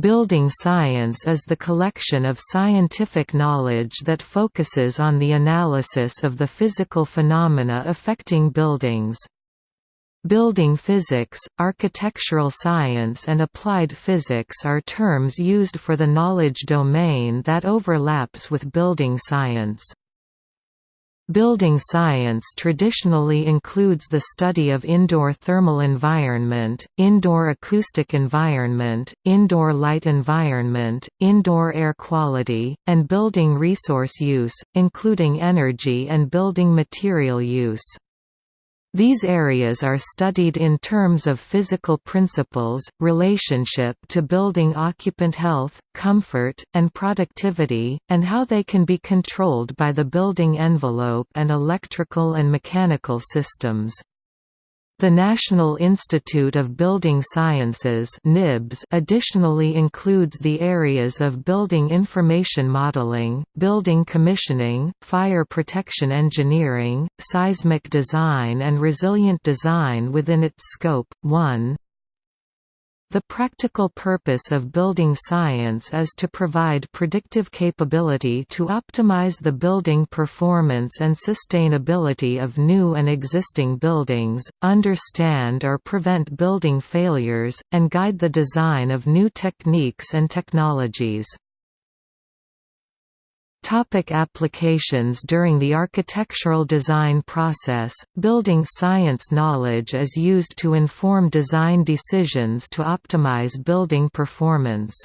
Building science is the collection of scientific knowledge that focuses on the analysis of the physical phenomena affecting buildings. Building physics, architectural science and applied physics are terms used for the knowledge domain that overlaps with building science. Building science traditionally includes the study of indoor thermal environment, indoor acoustic environment, indoor light environment, indoor air quality, and building resource use, including energy and building material use. These areas are studied in terms of physical principles, relationship to building occupant health, comfort, and productivity, and how they can be controlled by the building envelope and electrical and mechanical systems. The National Institute of Building Sciences (NIBS) additionally includes the areas of building information modeling, building commissioning, fire protection engineering, seismic design and resilient design within its scope. 1 the practical purpose of building science is to provide predictive capability to optimize the building performance and sustainability of new and existing buildings, understand or prevent building failures, and guide the design of new techniques and technologies. Topic applications During the architectural design process, building science knowledge is used to inform design decisions to optimize building performance.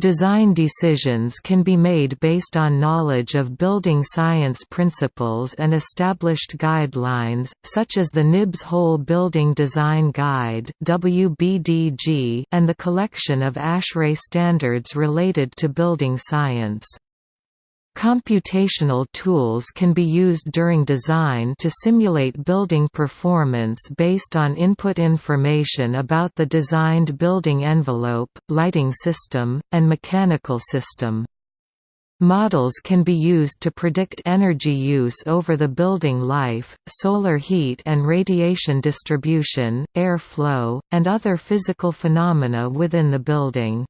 Design decisions can be made based on knowledge of building science principles and established guidelines, such as the NIBS Whole Building Design Guide and the collection of ASHRAE standards related to building science. Computational tools can be used during design to simulate building performance based on input information about the designed building envelope, lighting system, and mechanical system. Models can be used to predict energy use over the building life, solar heat and radiation distribution, air flow, and other physical phenomena within the building.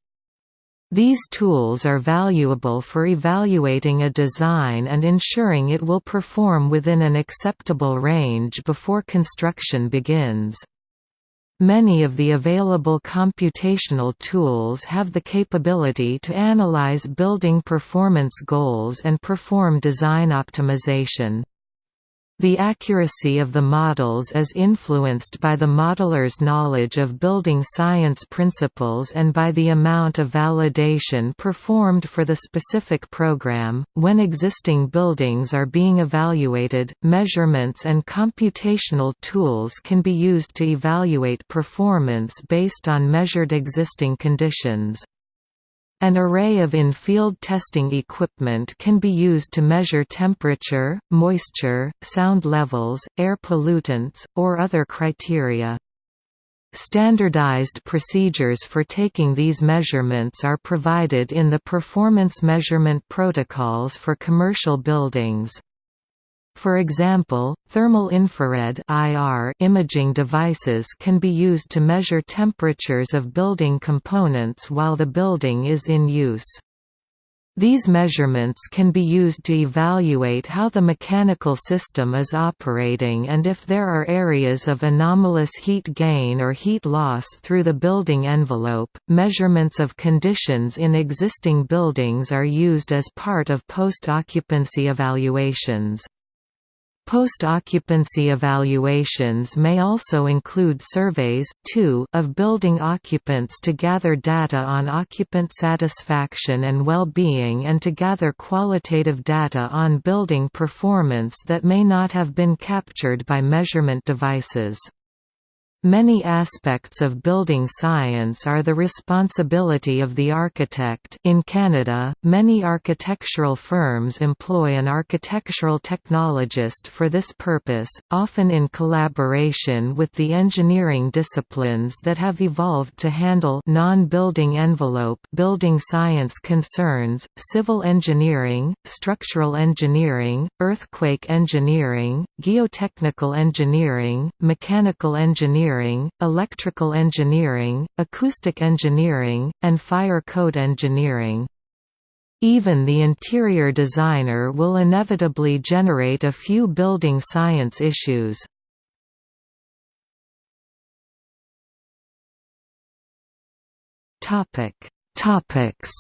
These tools are valuable for evaluating a design and ensuring it will perform within an acceptable range before construction begins. Many of the available computational tools have the capability to analyze building performance goals and perform design optimization. The accuracy of the models is influenced by the modeler's knowledge of building science principles and by the amount of validation performed for the specific program. When existing buildings are being evaluated, measurements and computational tools can be used to evaluate performance based on measured existing conditions. An array of in-field testing equipment can be used to measure temperature, moisture, sound levels, air pollutants, or other criteria. Standardized procedures for taking these measurements are provided in the Performance Measurement Protocols for Commercial Buildings. For example, thermal infrared (IR) imaging devices can be used to measure temperatures of building components while the building is in use. These measurements can be used to evaluate how the mechanical system is operating and if there are areas of anomalous heat gain or heat loss through the building envelope. Measurements of conditions in existing buildings are used as part of post occupancy evaluations. Post-occupancy evaluations may also include surveys, too, of building occupants to gather data on occupant satisfaction and well-being and to gather qualitative data on building performance that may not have been captured by measurement devices. Many aspects of building science are the responsibility of the architect. In Canada, many architectural firms employ an architectural technologist for this purpose, often in collaboration with the engineering disciplines that have evolved to handle non-building envelope building science concerns, civil engineering, structural engineering, earthquake engineering, geotechnical engineering, mechanical engineering engineering, electrical engineering, acoustic engineering, and fire code engineering. Even the interior designer will inevitably generate a few building science issues. Topic Topics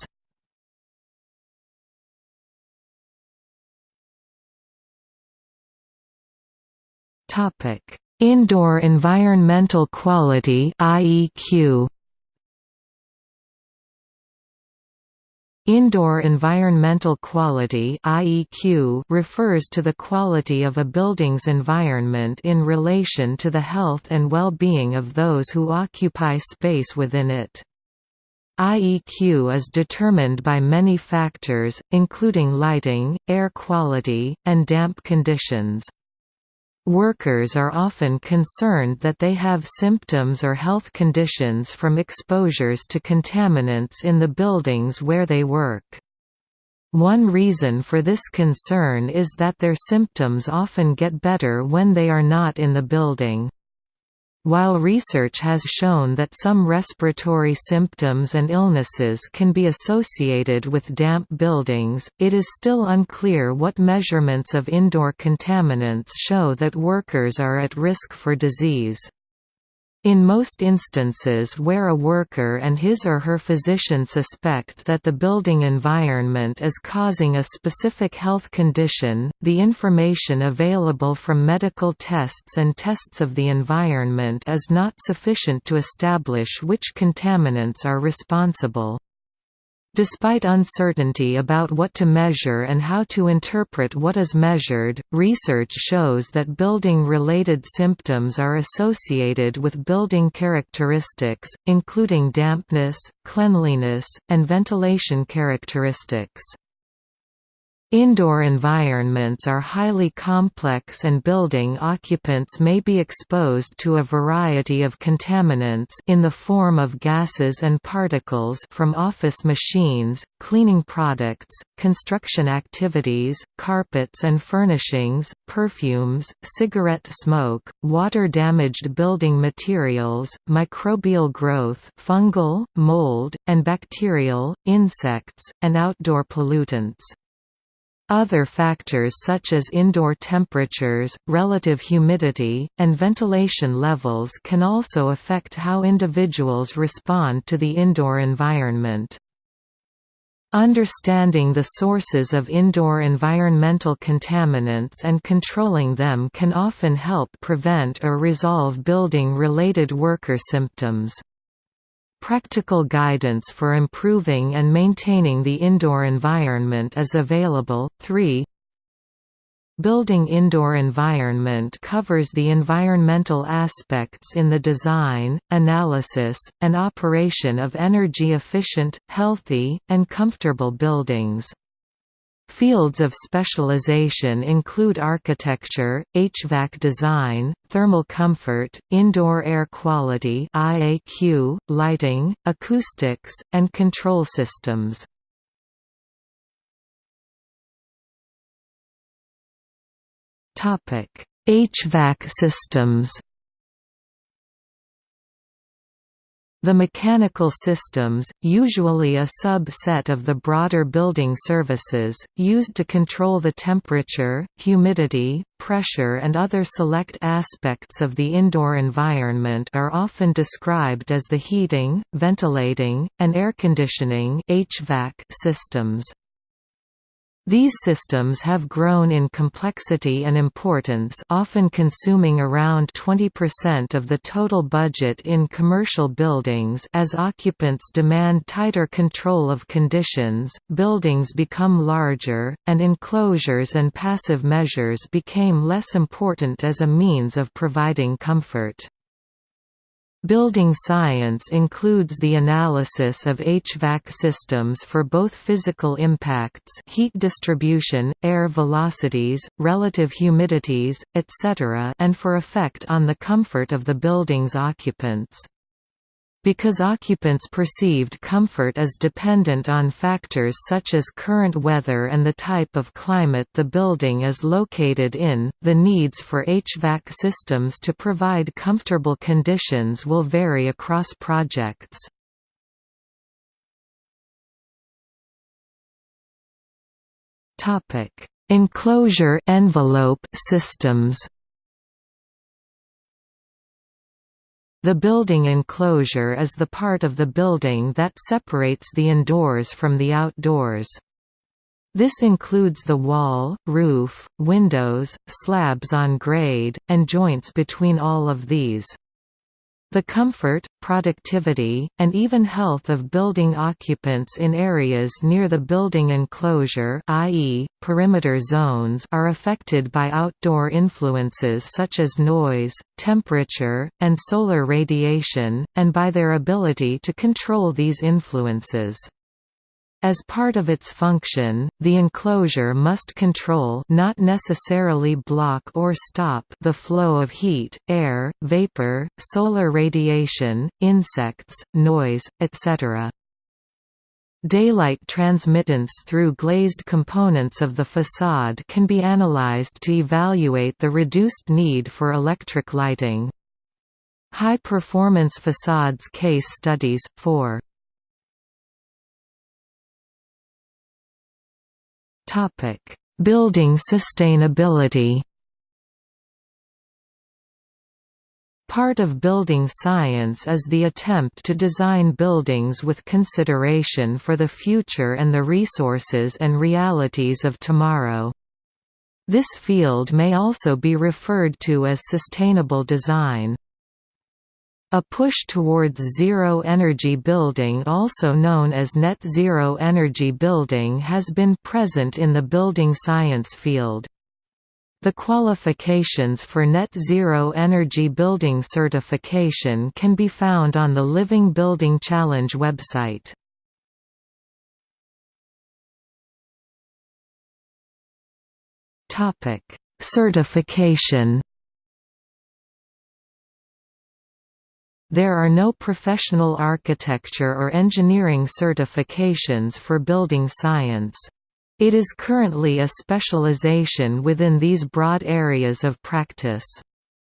Topic Indoor environmental quality IEQ Indoor environmental quality IEQ refers to the quality of a building's environment in relation to the health and well-being of those who occupy space within it. IEQ is determined by many factors, including lighting, air quality, and damp conditions. Workers are often concerned that they have symptoms or health conditions from exposures to contaminants in the buildings where they work. One reason for this concern is that their symptoms often get better when they are not in the building. While research has shown that some respiratory symptoms and illnesses can be associated with damp buildings, it is still unclear what measurements of indoor contaminants show that workers are at risk for disease. In most instances where a worker and his or her physician suspect that the building environment is causing a specific health condition, the information available from medical tests and tests of the environment is not sufficient to establish which contaminants are responsible. Despite uncertainty about what to measure and how to interpret what is measured, research shows that building-related symptoms are associated with building characteristics, including dampness, cleanliness, and ventilation characteristics. Indoor environments are highly complex and building occupants may be exposed to a variety of contaminants in the form of gases and particles from office machines, cleaning products, construction activities, carpets and furnishings, perfumes, cigarette smoke, water-damaged building materials, microbial growth fungal, mold, and bacterial, insects, and outdoor pollutants. Other factors such as indoor temperatures, relative humidity, and ventilation levels can also affect how individuals respond to the indoor environment. Understanding the sources of indoor environmental contaminants and controlling them can often help prevent or resolve building-related worker symptoms. Practical guidance for improving and maintaining the indoor environment is available. 3 Building indoor environment covers the environmental aspects in the design, analysis, and operation of energy-efficient, healthy, and comfortable buildings. Fields of specialization include architecture, HVAC design, thermal comfort, indoor air quality IAQ, lighting, acoustics, and control systems. HVAC systems The mechanical systems, usually a sub-set of the broader building services, used to control the temperature, humidity, pressure and other select aspects of the indoor environment are often described as the heating, ventilating, and air conditioning systems. These systems have grown in complexity and importance often consuming around 20% of the total budget in commercial buildings as occupants demand tighter control of conditions, buildings become larger, and enclosures and passive measures became less important as a means of providing comfort. Building science includes the analysis of HVAC systems for both physical impacts heat distribution, air velocities, relative humidities, etc. and for effect on the comfort of the building's occupants. Because occupants' perceived comfort is dependent on factors such as current weather and the type of climate the building is located in, the needs for HVAC systems to provide comfortable conditions will vary across projects. Enclosure envelope systems The building enclosure is the part of the building that separates the indoors from the outdoors. This includes the wall, roof, windows, slabs on grade, and joints between all of these. The comfort, productivity, and even health of building occupants in areas near the building enclosure i.e., perimeter zones are affected by outdoor influences such as noise, temperature, and solar radiation, and by their ability to control these influences. As part of its function, the enclosure must control not necessarily block or stop the flow of heat, air, vapor, solar radiation, insects, noise, etc. Daylight transmittance through glazed components of the facade can be analyzed to evaluate the reduced need for electric lighting. High-performance facades case studies, 4 Topic: Building sustainability. Part of building science is the attempt to design buildings with consideration for the future and the resources and realities of tomorrow. This field may also be referred to as sustainable design. A push towards zero-energy building also known as net zero energy building has been present in the building science field. The qualifications for net zero energy building certification can be found on the Living Building Challenge website. Certification There are no professional architecture or engineering certifications for building science. It is currently a specialization within these broad areas of practice.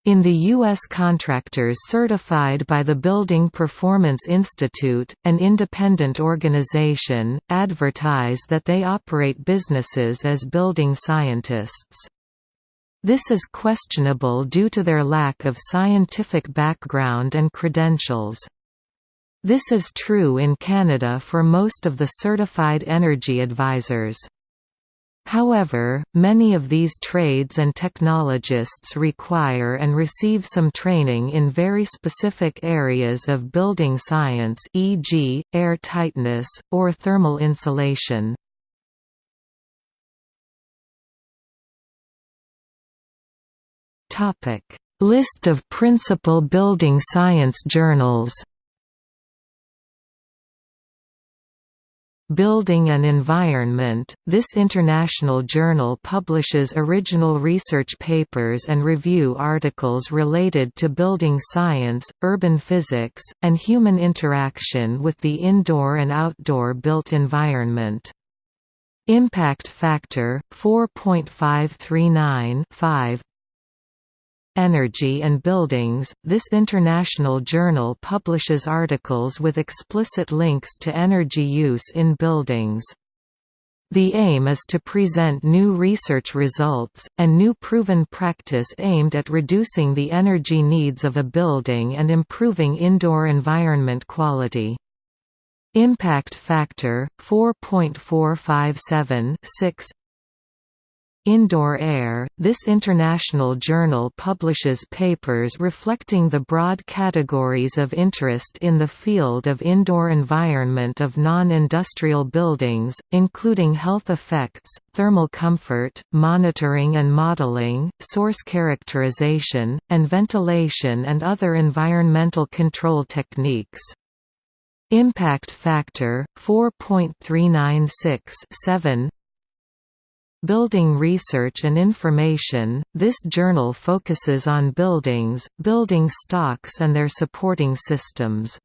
In the U.S. contractors certified by the Building Performance Institute, an independent organization, advertise that they operate businesses as building scientists. This is questionable due to their lack of scientific background and credentials. This is true in Canada for most of the certified energy advisors. However, many of these trades and technologists require and receive some training in very specific areas of building science e.g., air tightness, or thermal insulation. List of principal building science journals. Building and Environment – This international journal publishes original research papers and review articles related to building science, urban physics, and human interaction with the indoor and outdoor built environment. Impact factor 4.539 5 Energy and Buildings. This international journal publishes articles with explicit links to energy use in buildings. The aim is to present new research results, and new proven practice aimed at reducing the energy needs of a building and improving indoor environment quality. Impact factor 4.457 6 Indoor Air – This international journal publishes papers reflecting the broad categories of interest in the field of indoor environment of non-industrial buildings, including health effects, thermal comfort, monitoring and modeling, source characterization, and ventilation and other environmental control techniques. Impact factor 4.396 7 Building Research and Information, this journal focuses on buildings, building stocks and their supporting systems.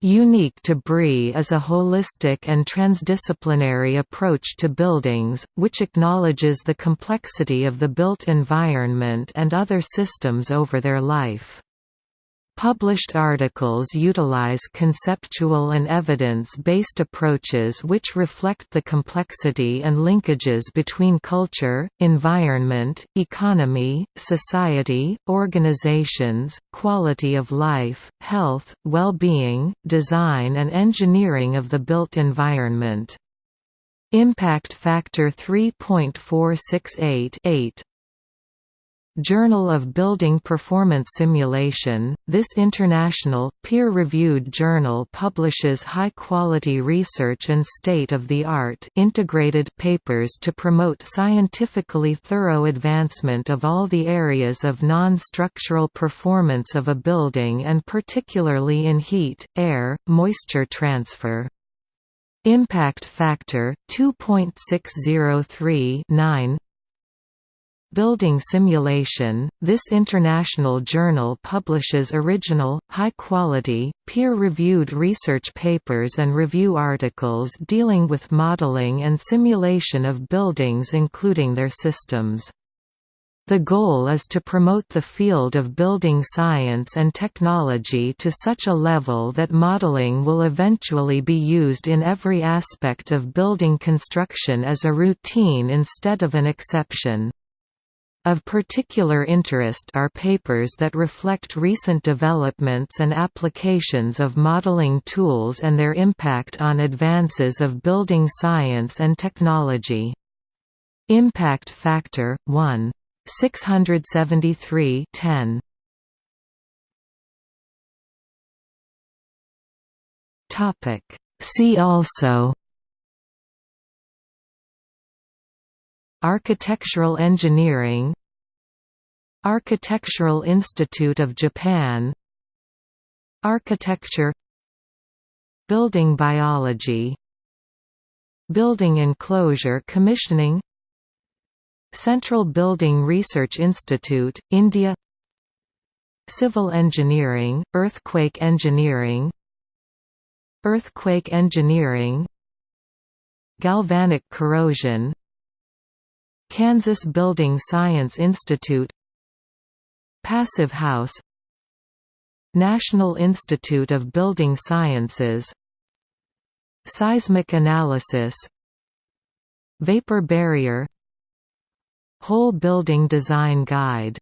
Unique to BRI is a holistic and transdisciplinary approach to buildings, which acknowledges the complexity of the built environment and other systems over their life. Published articles utilize conceptual and evidence-based approaches which reflect the complexity and linkages between culture, environment, economy, society, organizations, quality of life, health, well-being, design and engineering of the built environment. Impact Factor 3.468 8 Journal of Building Performance Simulation, this international, peer-reviewed journal publishes high-quality research and state-of-the-art integrated papers to promote scientifically thorough advancement of all the areas of non-structural performance of a building and particularly in heat, air, moisture transfer. Impact factor 2.603 9 Building Simulation, this international journal publishes original, high-quality, peer-reviewed research papers and review articles dealing with modeling and simulation of buildings including their systems. The goal is to promote the field of building science and technology to such a level that modeling will eventually be used in every aspect of building construction as a routine instead of an exception. Of particular interest are papers that reflect recent developments and applications of modeling tools and their impact on advances of building science and technology. Impact Factor 1. 673 10. See also Architectural engineering Architectural Institute of Japan Architecture Building biology Building enclosure commissioning Central Building Research Institute, India Civil engineering, earthquake engineering Earthquake engineering Galvanic corrosion Kansas Building Science Institute Passive House National Institute of Building Sciences Seismic analysis Vapor barrier Whole building design guide